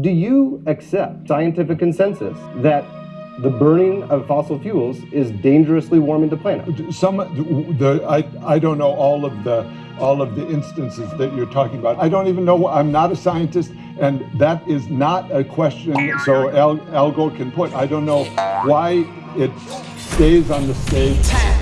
Do you accept scientific consensus that the burning of fossil fuels is dangerously warming the planet? Some, the, I, I don't know all of the all of the instances that you're talking about. I don't even know. I'm not a scientist, and that is not a question. So Al, Al Gore can put. I don't know why it stays on the stage.